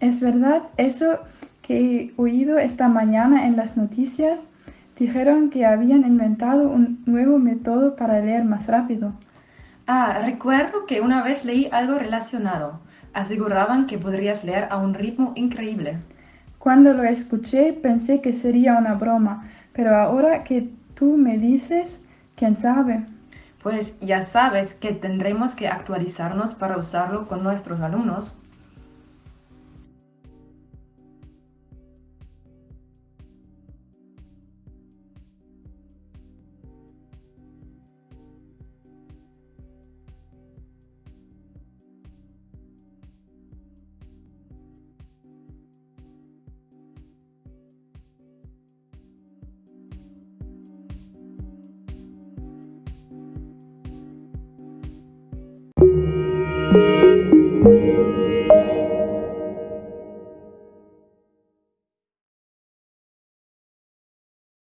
¿Es verdad eso que he oído esta mañana en las noticias? Dijeron que habían inventado un nuevo método para leer más rápido. Ah, recuerdo que una vez leí algo relacionado. Aseguraban que podrías leer a un ritmo increíble. Cuando lo escuché pensé que sería una broma, pero ahora que tú me dices, ¿quién sabe? Pues ya sabes que tendremos que actualizarnos para usarlo con nuestros alumnos.